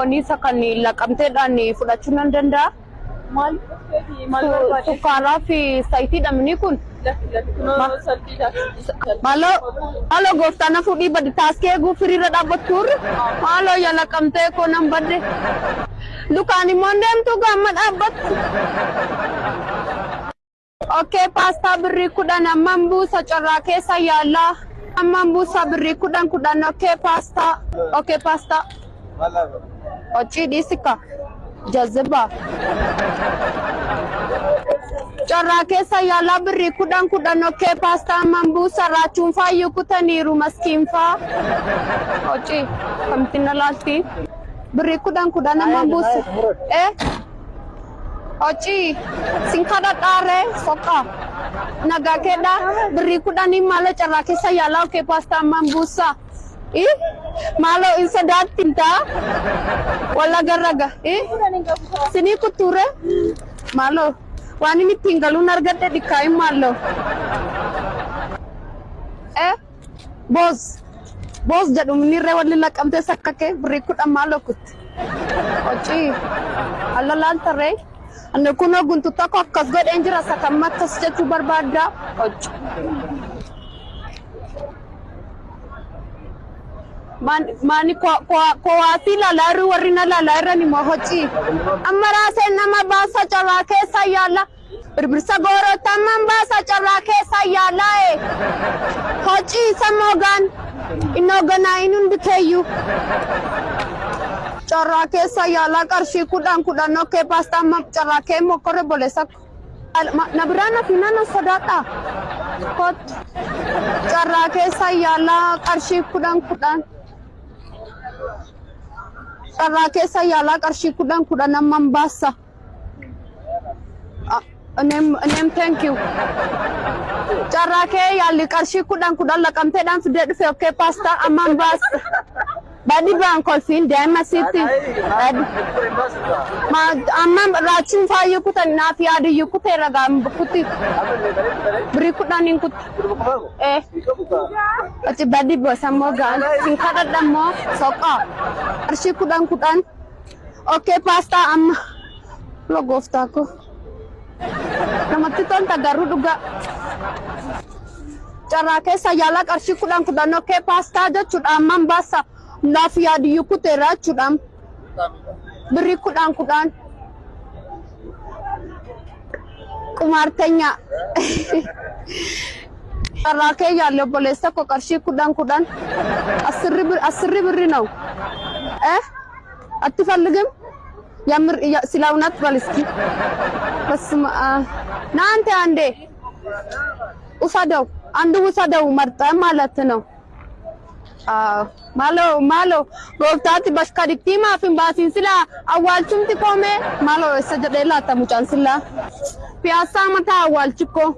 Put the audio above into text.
foonii isa kan laqamteedhaan fudhachuu nan danda'a. Maal? Sukkaaraa fi zayitiidha minni kun. Maaloo maaloo gooftaan na fuudhii baddi taaskee eeguu firiirra dhaabbattuurri. Maaloo yaa laqamtee koo nan badde. Lukaan immoo deemtu gaamma dhaabbattu. Okkee paastaa birrii kudhan amman buusa carraa keessa yaallaa. Amman buusa birrii kudhan kudhan okkee paastaa. Okkee paastaa. Qoccii dhiisika. Jazziba. Carraa keessa yaallaa birrii kudhan kudhan okkee paastaa amman buusa raachuun faayyuu kutaniiru maskiinfaa. Qoccii kamti na laalti. Birrii kudhan kudhan amman buusa. Eh? Qoccii sin kadhadhaaree soqa. Nagaa keedha birrii kudhanii maala carraa keessa yaallaa okkee paastaa amman Eh? Maaloo in sodaattintaa? Walla garraga. Eh? Sinii kuttuure? Maaloo waan inni ittiin galuun argadhe dhikkaayin maaloo. Eh? Boos. Boos jedhu minirree walli laqamtee sakkakee birrii kudhan maaloo kutti. Qoccii. Alla laaltarree? Ani kunoo guntu tokko akkas godheen jira sakamma akkas jechuu barbaaddaa. Qocci. Maani kowaasii laalaa irri warri na laalaa irran immoo hocii. Amma raaseen nama baasa carraa keessa yaalla. Birbirsa goorota amman baasa carraa keessa yaallaa e. Hocii isa moogaan. Inni hoogganaa inni hundi keeyyuu. Carraa keessa yaallaa qarshii kudhan kudhan okkee paastaa amma carraa kee mokkorre boleessa. Na biraan afiinaa na sodaadha. Carraa keessa yaallaa qarshii kudhan kudhan. Carraa keessa yaallaa qarshii kudhan kudhan amman baasa. Name, name thank you. Carraa kee yaalli qarshii kudhan kudhan laqamteedhaan fidee dhufe okkee paastaa amman baasa. Badi baan kolfiin daa'ima sitti. Ma amman raachuun faayyuu kutan naaf yaadiyyuu kutee ragaan kutti. Birii kudhaniin kutti. Eh. Achi badi bosammoo gaan. Sin kadhadhammoo soqaa. Qarshii kudhan kudhan. Okkee paastaa amma. Logooftaa koo. namatti tolta garuu dhugaa. Carraa keessa yaala qarshii kudhan kudhan okkee paastaa jechuudha amman baasa. Naaf yaadiyyuu kuteera jechuudha. Birrii kudhan kudhan. Qumaartenya. Carraa kee yaalle obboleessa koo qarshii kudhan kudhan. Asirri birri na'u. Eh? Atti falligim? የምር ስለ እውነት በል እስኪ በስመ አብ አንዴ ውሰደው አንድ ውሰደው መርጠህ ማለት ነው Ah, maaloo maaloo gooftaatti bakka digdiimaa fi baasiin silaa awwaalchumti koomee maaloo eessa jedhee laata mucaan silaa piyaasaa mataa awwaalchikoo.